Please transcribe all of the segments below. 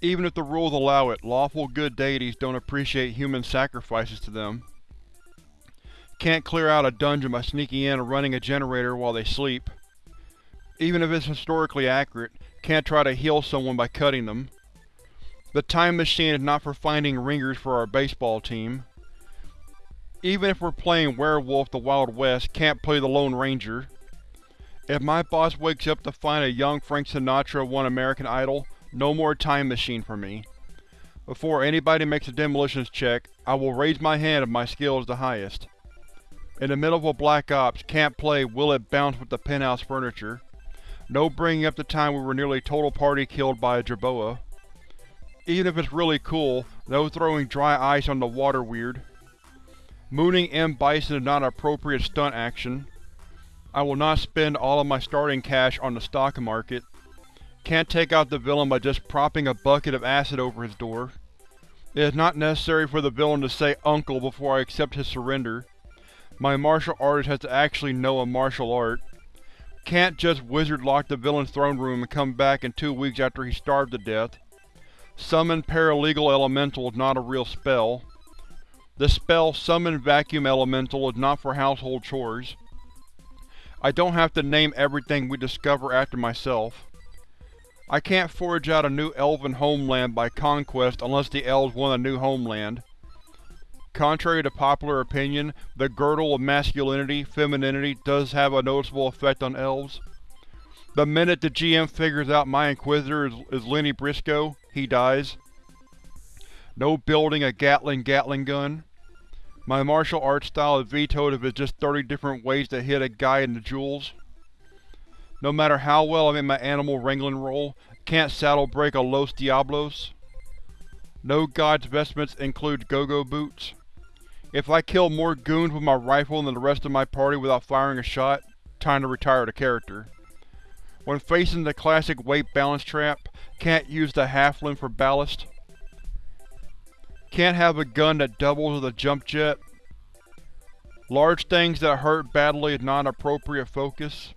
Even if the rules allow it, lawful good deities don't appreciate human sacrifices to them. Can't clear out a dungeon by sneaking in and running a generator while they sleep. Even if it's historically accurate, can't try to heal someone by cutting them. The time machine is not for finding ringers for our baseball team. Even if we're playing Werewolf the Wild West, can't play the Lone Ranger. If my boss wakes up to find a young Frank Sinatra won American Idol, no more time machine for me. Before anybody makes a demolitions check, I will raise my hand if my skill is the highest. In the middle of a Black Ops, can't play Will It Bounce with the penthouse furniture. No bringing up the time we were nearly total party killed by a jerboa. Even if it's really cool, no throwing dry ice on the water weird. Mooning M. Bison is not an appropriate stunt action. I will not spend all of my starting cash on the stock market. Can't take out the villain by just propping a bucket of acid over his door. It is not necessary for the villain to say uncle before I accept his surrender. My martial artist has to actually know a martial art. Can't just wizard lock the villain's throne room and come back in two weeks after he's starved to death. Summon Paralegal Elemental is not a real spell. The spell Summon Vacuum Elemental is not for household chores. I don't have to name everything we discover after myself. I can't forge out a new elven homeland by conquest unless the elves want a new homeland. Contrary to popular opinion, the girdle of masculinity, femininity does have a noticeable effect on elves. The minute the GM figures out my Inquisitor is, is Lenny Briscoe, he dies. No building a Gatling Gatling gun. My martial arts style is vetoed if it's just 30 different ways to hit a guy in the jewels. No matter how well I'm in my animal wrangling role, can't saddle break a Los Diablos. No god's vestments include go-go boots. If I kill more goons with my rifle than the rest of my party without firing a shot, time to retire the character. When facing the classic weight balance trap, can't use the halfling for ballast. Can't have a gun that doubles as a jump jet. Large things that hurt badly is not an appropriate focus.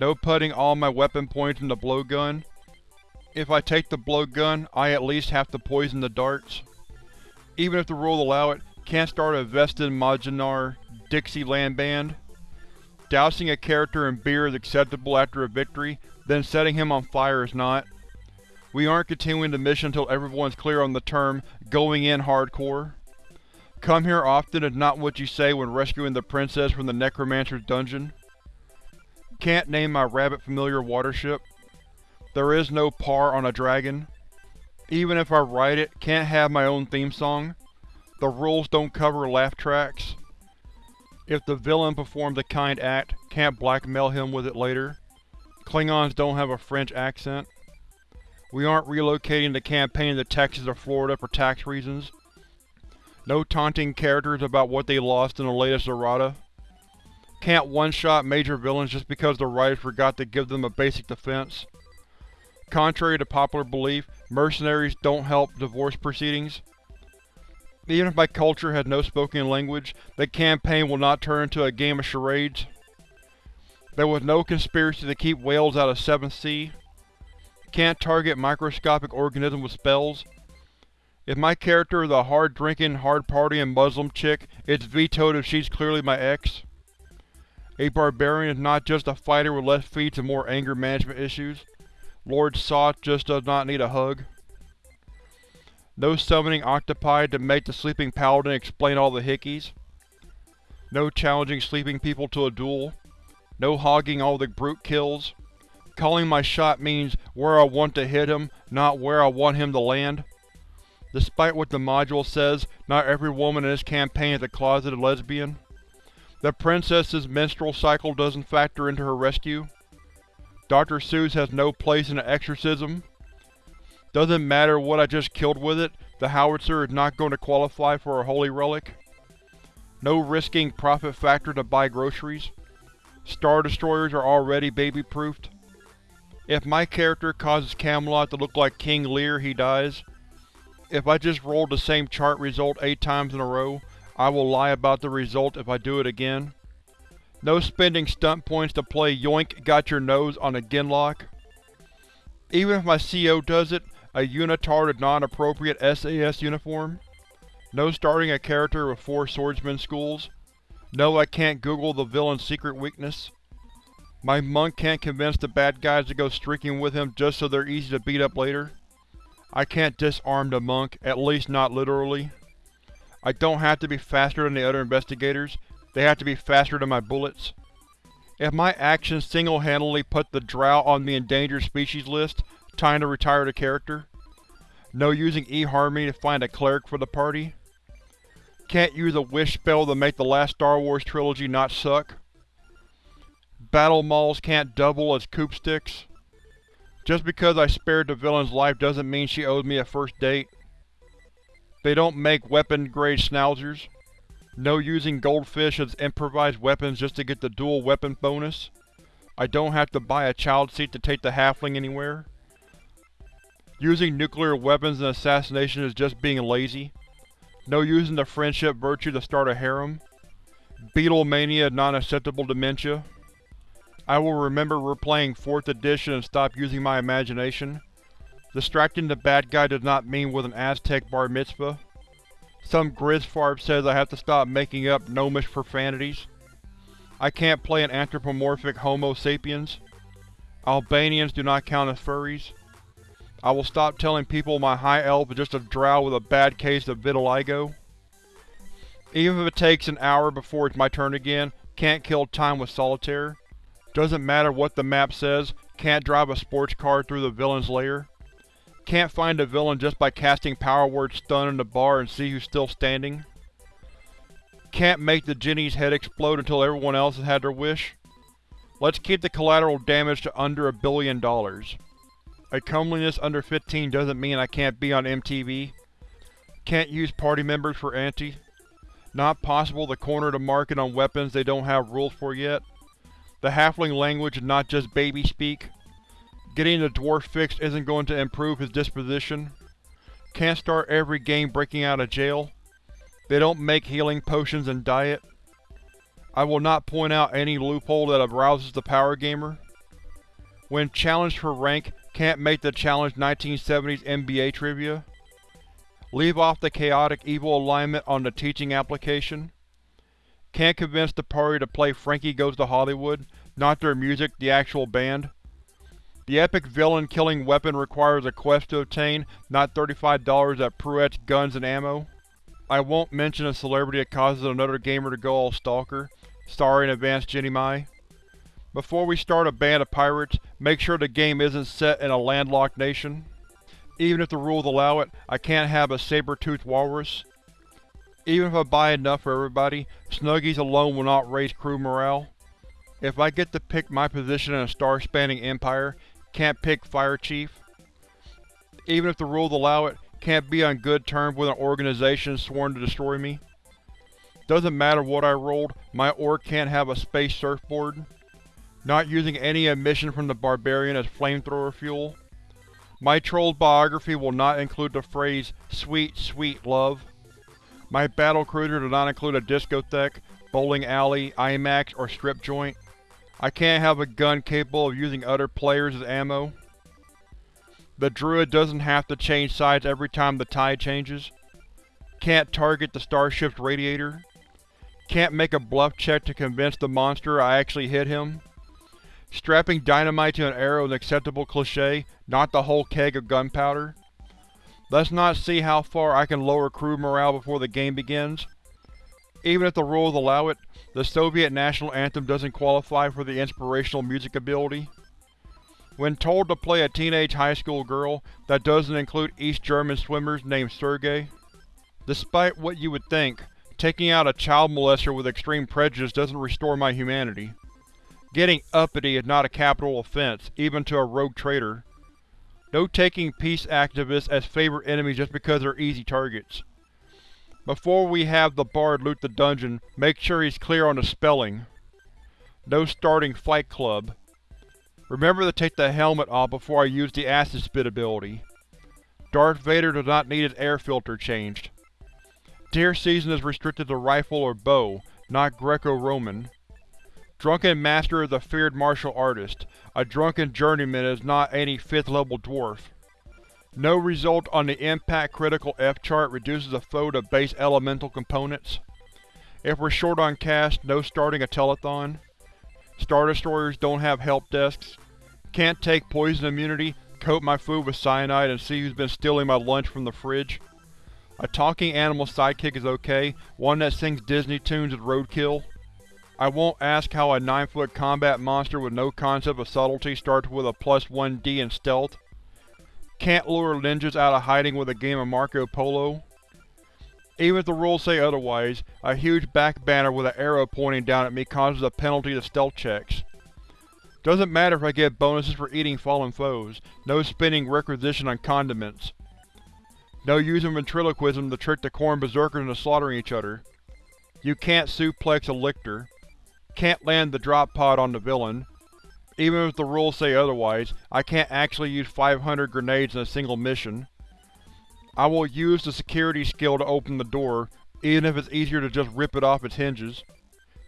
No putting all my weapon points in the blowgun. If I take the blowgun, I at least have to poison the darts. Even if the rules allow it, can't start a Vestin Majinar Dixieland band. Dousing a character in beer is acceptable after a victory, then setting him on fire is not. We aren't continuing the mission until everyone's clear on the term, going in hardcore. Come here often is not what you say when rescuing the princess from the necromancer's dungeon. Can't name my rabbit familiar watership. There is no par on a dragon. Even if I write it, can't have my own theme song. The rules don't cover laugh tracks. If the villain performs a kind act, can't blackmail him with it later. Klingons don't have a French accent. We aren't relocating the campaign to Texas or Florida for tax reasons. No taunting characters about what they lost in the latest errata. Can't one-shot major villains just because the writers forgot to give them a basic defense. Contrary to popular belief, mercenaries don't help divorce proceedings. Even if my culture has no spoken language, the campaign will not turn into a game of charades. There was no conspiracy to keep whales out of 7th Sea. Can't target microscopic organisms with spells. If my character is a hard-drinking, hard-partying Muslim chick, it's vetoed if she's clearly my ex. A barbarian is not just a fighter with less feats and more anger management issues. Lord Soth just does not need a hug. No summoning octopi to make the sleeping paladin explain all the hickeys. No challenging sleeping people to a duel. No hogging all the brute kills. Calling my shot means where I want to hit him, not where I want him to land. Despite what the module says, not every woman in this campaign is a closeted lesbian. The princess's menstrual cycle doesn't factor into her rescue. Dr. Seuss has no place in an exorcism. Doesn't matter what I just killed with it, the howitzer is not going to qualify for a holy relic. No risking profit factor to buy groceries. Star Destroyers are already baby-proofed. If my character causes Camelot to look like King Lear, he dies. If I just rolled the same chart result eight times in a row, I will lie about the result if I do it again. No spending stunt points to play Yoink Got Your Nose on a Genlock. Even if my CO does it, a unitard non-appropriate SAS uniform. No starting a character with four swordsman schools. No, I can't Google the villain's secret weakness. My monk can't convince the bad guys to go streaking with him just so they're easy to beat up later. I can't disarm the monk, at least not literally. I don't have to be faster than the other investigators, they have to be faster than my bullets. If my actions single-handedly put the drow on the endangered species list, time to retire the character. No using eHarmony to find a cleric for the party. Can't use a wish spell to make the last Star Wars trilogy not suck. Battle Mauls can't double as coop sticks. Just because I spared the villain's life doesn't mean she owes me a first date. They don't make weapon-grade schnauzers. No using goldfish as improvised weapons just to get the dual weapon bonus. I don't have to buy a child seat to take the halfling anywhere. Using nuclear weapons in assassination is just being lazy. No using the friendship virtue to start a harem. Beatlemania non-acceptable dementia. I will remember replaying 4th edition and stop using my imagination. Distracting the bad guy does not mean with an Aztec bar mitzvah. Some Grizzfarb says I have to stop making up gnomish profanities. I can't play an anthropomorphic Homo sapiens. Albanians do not count as furries. I will stop telling people my high elf is just a drow with a bad case of vitiligo. Even if it takes an hour before it's my turn again, can't kill time with solitaire. Doesn't matter what the map says, can't drive a sports car through the villain's lair. Can't find the villain just by casting power word stun in the bar and see who's still standing. Can't make the Jenny's head explode until everyone else has had their wish. Let's keep the collateral damage to under a billion dollars. A comeliness under 15 doesn't mean I can't be on MTV. Can't use party members for ante. Not possible to corner the market on weapons they don't have rules for yet. The halfling language is not just baby speak. Getting the dwarf fixed isn't going to improve his disposition. Can't start every game breaking out of jail. They don't make healing potions and diet. I will not point out any loophole that arouses the power gamer. When challenged for rank, can't make the challenge 1970s NBA trivia. Leave off the chaotic evil alignment on the teaching application. Can't convince the party to play Frankie Goes to Hollywood, not their music, the actual band. The epic villain-killing weapon requires a quest to obtain, not $35 at Pruett's Guns and Ammo. I won't mention a celebrity that causes another gamer to go all stalker. Sorry in advance, Jenny Mai. Before we start a band of pirates, make sure the game isn't set in a landlocked nation. Even if the rules allow it, I can't have a saber-toothed walrus. Even if I buy enough for everybody, Snuggies alone will not raise crew morale. If I get to pick my position in a star-spanning empire, can't pick Fire Chief. Even if the rules allow it, can't be on good terms with an organization sworn to destroy me. Doesn't matter what I rolled, my orc can't have a space surfboard. Not using any emission from the Barbarian as flamethrower fuel. My troll's biography will not include the phrase, sweet, sweet love. My battlecruiser does not include a discotheque, bowling alley, IMAX, or strip joint. I can't have a gun capable of using other players as ammo. The druid doesn't have to change sides every time the tide changes. Can't target the starship's radiator. Can't make a bluff check to convince the monster I actually hit him. Strapping dynamite to an arrow is an acceptable cliché, not the whole keg of gunpowder. Let's not see how far I can lower crew morale before the game begins. Even if the rules allow it, the Soviet national anthem doesn't qualify for the inspirational music ability. When told to play a teenage high school girl, that doesn't include East German swimmers named Sergei. Despite what you would think, taking out a child molester with extreme prejudice doesn't restore my humanity. Getting uppity is not a capital offense, even to a rogue traitor. No taking peace activists as favorite enemies just because they're easy targets. Before we have the bard loot the dungeon, make sure he's clear on the spelling. No starting Fight Club. Remember to take the helmet off before I use the Acid Spit ability. Darth Vader does not need his air filter changed. Deer season is restricted to rifle or bow, not Greco-Roman. Drunken Master is a feared martial artist. A drunken journeyman is not any 5th level dwarf. No result on the Impact Critical F chart reduces a foe to base elemental components. If we're short on cash, no starting a telethon. Star Destroyers don't have help desks. Can't take poison immunity, coat my food with cyanide and see who's been stealing my lunch from the fridge. A talking animal sidekick is okay, one that sings Disney tunes is roadkill. I won't ask how a 9-foot combat monster with no concept of subtlety starts with a plus 1d in stealth. Can't lure ninjas out of hiding with a game of Marco Polo. Even if the rules say otherwise, a huge back banner with an arrow pointing down at me causes a penalty to stealth checks. Doesn't matter if I get bonuses for eating fallen foes, no spending requisition on condiments. No using ventriloquism to trick the Khorne Berzerkers into slaughtering each other. You can't suplex a lictor. Can't land the drop pod on the villain. Even if the rules say otherwise, I can't actually use 500 grenades in a single mission. I will use the security skill to open the door, even if it's easier to just rip it off its hinges.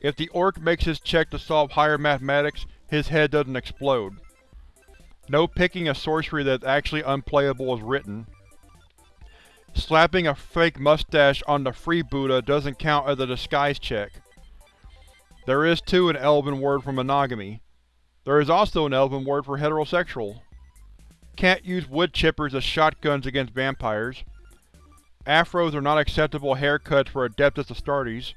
If the orc makes his check to solve higher mathematics, his head doesn't explode. No picking a sorcery that's actually unplayable is written. Slapping a fake mustache on the freebooter doesn't count as a disguise check. There is too an elven word for monogamy. There is also an elven word for heterosexual. Can't use wood chippers as shotguns against vampires. Afros are not acceptable haircuts for Adeptus Astartes.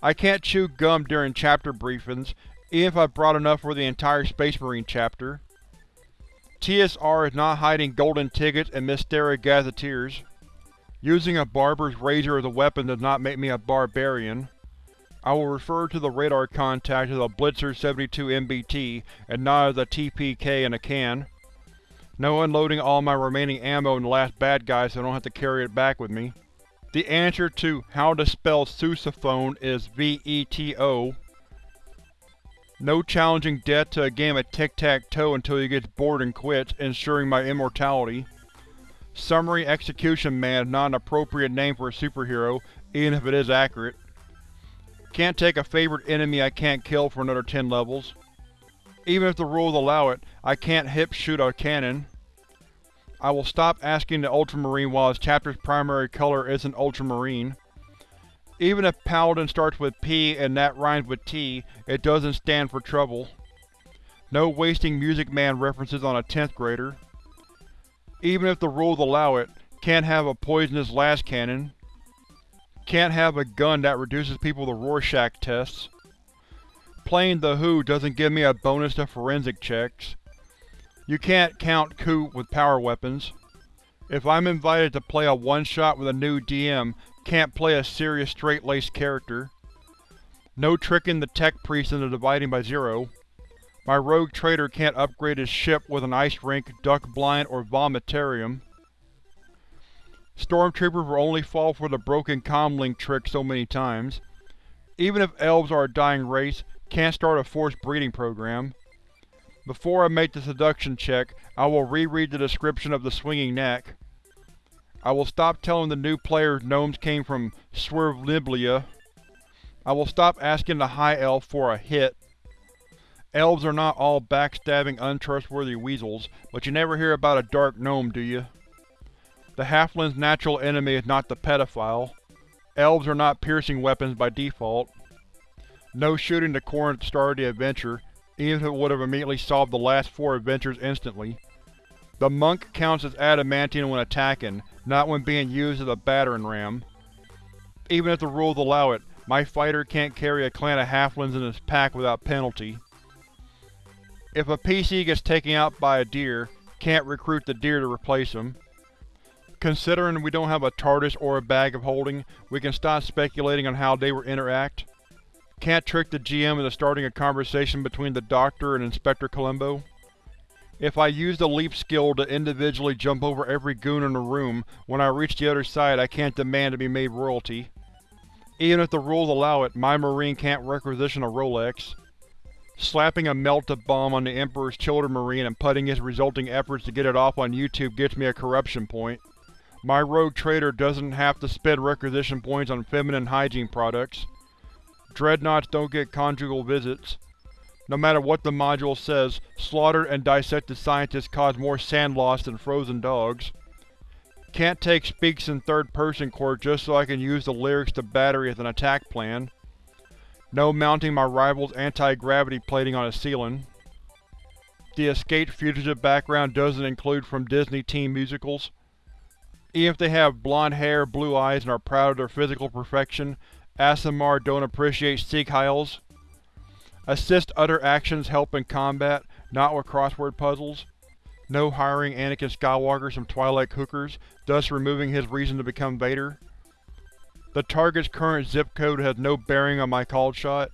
I can't chew gum during chapter briefings, even if I brought enough for the entire Space Marine chapter. TSR is not hiding golden tickets and Mystara gazetteers. Using a barber's razor as a weapon does not make me a barbarian. I will refer to the radar contact as a Blitzer 72 MBT and not as a TPK in a can. No unloading all my remaining ammo in the last bad guy so I don't have to carry it back with me. The answer to how to spell sousaphone is V-E-T-O. No challenging death to a game of tic-tac-toe until he gets bored and quits, ensuring my immortality. Summary Execution Man is not an appropriate name for a superhero, even if it is accurate. Can't take a favorite enemy I can't kill for another 10 levels. Even if the rules allow it, I can't hip-shoot a cannon. I will stop asking the Ultramarine while his chapter's primary color isn't Ultramarine. Even if Paladin starts with P and that rhymes with T, it doesn't stand for trouble. No wasting Music Man references on a 10th grader. Even if the rules allow it, can't have a poisonous lascannon. Can't have a gun that reduces people to Rorschach tests. Playing The Who doesn't give me a bonus to forensic checks. You can't count coup with power weapons. If I'm invited to play a one-shot with a new DM, can't play a serious straight-laced character. No tricking the tech priest into dividing by zero. My rogue trader can't upgrade his ship with an ice rink, duck blind, or vomitarium. Stormtroopers will only fall for the broken comlink trick so many times. Even if elves are a dying race, can't start a forced breeding program. Before I make the seduction check, I will reread the description of the swinging neck. I will stop telling the new players gnomes came from Swerveliblia. I will stop asking the High Elf for a hit. Elves are not all backstabbing, untrustworthy weasels, but you never hear about a dark gnome, do you? The halfling's natural enemy is not the pedophile. Elves are not piercing weapons by default. No shooting the Khorne at the start of the adventure, even if it would have immediately solved the last four adventures instantly. The monk counts as adamantium when attacking, not when being used as a battering ram. Even if the rules allow it, my fighter can't carry a clan of halflings in his pack without penalty. If a PC gets taken out by a deer, can't recruit the deer to replace him. Considering we don't have a TARDIS or a bag of holding, we can stop speculating on how they will interact. Can't trick the GM into starting a conversation between the Doctor and Inspector Columbo. If I use the leap skill to individually jump over every goon in the room, when I reach the other side I can't demand to be made royalty. Even if the rules allow it, my Marine can't requisition a Rolex. Slapping a melt-a-bomb on the Emperor's Children Marine and putting his resulting efforts to get it off on YouTube gets me a corruption point. My rogue trader doesn't have to spend requisition points on feminine hygiene products. Dreadnoughts don't get conjugal visits. No matter what the module says, slaughtered and dissected scientists cause more SAN loss than frozen dogs. Can't take speaks in third-person court just so I can use the lyrics to Battery as an attack plan. No mounting my rival's anti-gravity plating on a ceiling. The escaped fugitive background doesn't include from Disney teen musicals. Even if they have blonde hair, blue eyes, and are proud of their physical perfection, Aasimar don't appreciate Sieg Heils. Assist other actions help in combat, not with crossword puzzles. No hiring Anakin Skywalker some Twilight hookers, thus removing his reason to become Vader. The target's current zip code has no bearing on my called shot.